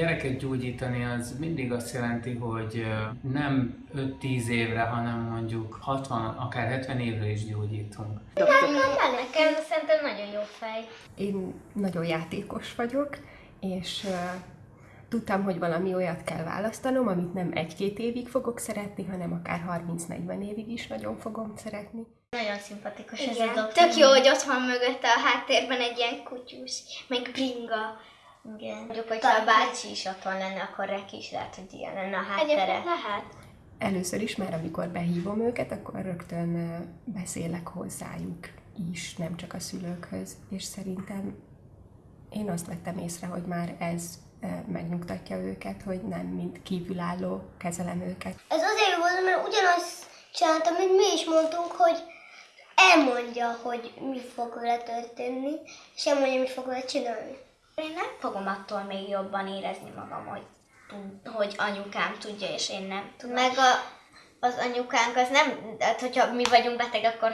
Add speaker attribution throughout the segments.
Speaker 1: gyerekeket gyógyítani az mindig azt jelenti, hogy nem 5-10 évre, hanem mondjuk 60, akár 70 évre is gyógyítunk.
Speaker 2: Nekem szerintem nagyon jó fej.
Speaker 3: Én nagyon játékos vagyok, és tudtam, hogy valami olyat kell választanom, amit nem egy-két évig fogok szeretni, hanem akár 30-40 évig is nagyon fogom szeretni.
Speaker 2: Nagyon szimpatikus ez
Speaker 4: Igen,
Speaker 2: a doktor.
Speaker 4: tök jó, hogy ott van mögötte a háttérben egy ilyen kutyus, meg bringa.
Speaker 2: Igen. Mondjuk, hogyha a bácsi is otthon lenne, akkor Reki is lehet, hogy ilyen lenne a háttere.
Speaker 4: Egyébként lehet.
Speaker 3: Először is már, amikor behívom őket, akkor rögtön beszélek hozzájuk is, nem csak a szülőkhöz, és szerintem én azt vettem észre, hogy már ez megnyugtatja őket, hogy nem mint kívülálló kezelem őket.
Speaker 5: Ez azért volt, mert ugyanazt csináltam, mint mi is mondtunk, hogy elmondja, hogy mi fog vele történni, és elmondja, mit fog vele csinálni.
Speaker 2: Én nem fogom attól még jobban érezni magam, hogy, tud- hogy anyukám tudja, és én nem tudom. Meg a, az anyukánk az nem, hát hogyha mi vagyunk beteg, akkor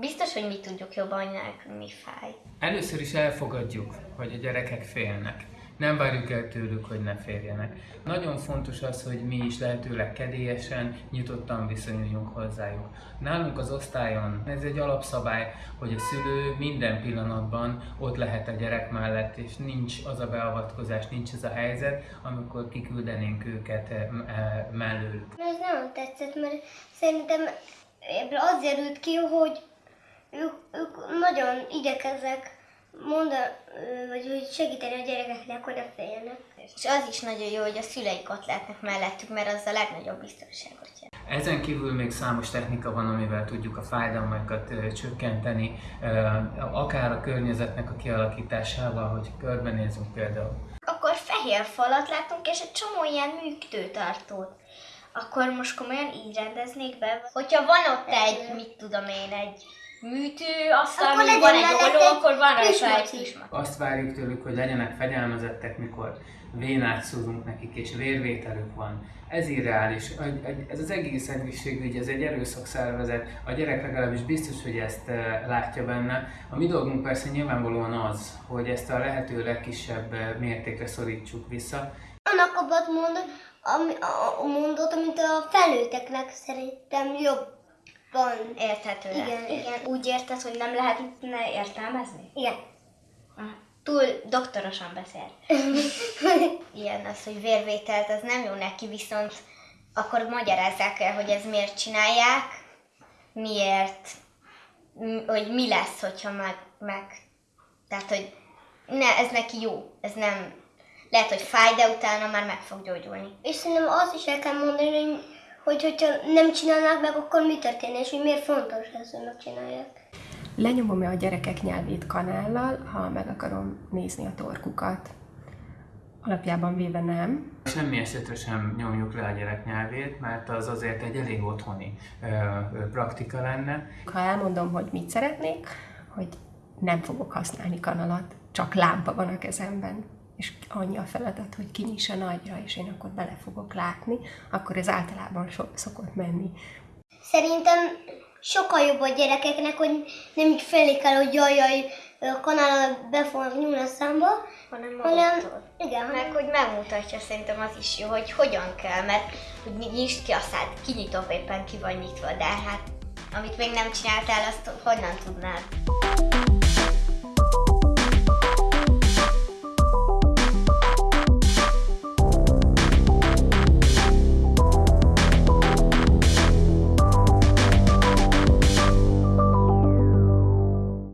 Speaker 2: biztos, hogy mi tudjuk jobban, hogy nekünk mi fáj.
Speaker 1: Először is elfogadjuk, hogy a gyerekek félnek. Nem várjuk el tőlük, hogy ne féljenek. Nagyon fontos az, hogy mi is lehetőleg kedélyesen, nyitottan viszonyuljunk hozzájuk. Nálunk az osztályon ez egy alapszabály, hogy a szülő minden pillanatban ott lehet a gyerek mellett, és nincs az a beavatkozás, nincs ez a helyzet, amikor kiküldenénk őket eh, mellőlük.
Speaker 5: Ez nem tetszett, mert szerintem ebből az derült ki, hogy ők, ők nagyon igyekeznek mondani, vagy hogy segíteni a gyerekeknek, hogy ne féljenek.
Speaker 2: És az is nagyon jó, hogy a szüleik ott lehetnek mellettük, mert az a legnagyobb biztonságot jelent.
Speaker 1: Ezen kívül még számos technika van, amivel tudjuk a fájdalmakat csökkenteni, akár a környezetnek a kialakításával, hogy körbenézünk például.
Speaker 2: Akkor fehér falat látunk, és egy csomó ilyen működőtartót. Akkor most komolyan így rendeznék be? Hogyha van ott egy, mit tudom én, egy műtő, aztán
Speaker 5: Akkor
Speaker 2: van egy oldó, akkor van rajta egy kismat.
Speaker 1: Azt várjuk tőlük, hogy legyenek fegyelmezettek, mikor vénát szúrunk nekik, és vérvételük van. Ez irreális. Ez az egész egészségügy, ez egy erőszakszervezet. A gyerek legalábbis biztos, hogy ezt eh, látja benne. A mi dolgunk persze nyilvánvalóan az, hogy ezt a lehető legkisebb eh, mértékre szorítsuk vissza,
Speaker 5: Annak abbat mondod, ami, a, a mondott, amit a felnőtteknek szerintem jobban.
Speaker 2: Érthető.
Speaker 5: Igen, igen.
Speaker 2: Úgy érted, hogy nem lehetne értelmezni?
Speaker 5: Igen.
Speaker 2: Túl doktorosan beszél. Ilyen az, hogy vérvételt, az nem jó neki, viszont akkor magyarázzák el, hogy ez miért csinálják, miért, hogy mi lesz, hogyha meg, meg tehát, hogy ne, ez neki jó, ez nem, lehet, hogy fáj, de utána már meg fog gyógyulni.
Speaker 5: És szerintem azt is el kell mondani, hogy, hogy hogyha nem csinálnák meg, akkor mi történne, és hogy miért fontos ez, hogy megcsinálják.
Speaker 3: Lenyomom-e a gyerekek nyelvét kanállal, ha meg akarom nézni a torkukat? Alapjában véve nem.
Speaker 1: Semmi esetre sem nyomjuk le a gyerek nyelvét, mert az azért egy elég otthoni ö, ö, praktika lenne.
Speaker 3: Ha elmondom, hogy mit szeretnék, hogy nem fogok használni kanalat, csak lámpa van a kezemben, és annyi a feladat, hogy kinyissa nagyra, és én akkor bele fogok látni, akkor ez általában so- szokott menni.
Speaker 5: Szerintem sokkal jobb a gyerekeknek, hogy nem így félik el, hogy jaj, jaj, a kanállal be fognak nyúlni a számba,
Speaker 2: Hanem
Speaker 5: hanem, igen,
Speaker 2: Meg hogy megmutatja szerintem az is jó, hogy hogyan kell, mert hogy ny- nyisd ki a szád, kinyitom éppen ki vagy nyitva, de hát amit még nem csináltál, azt honnan tudnád?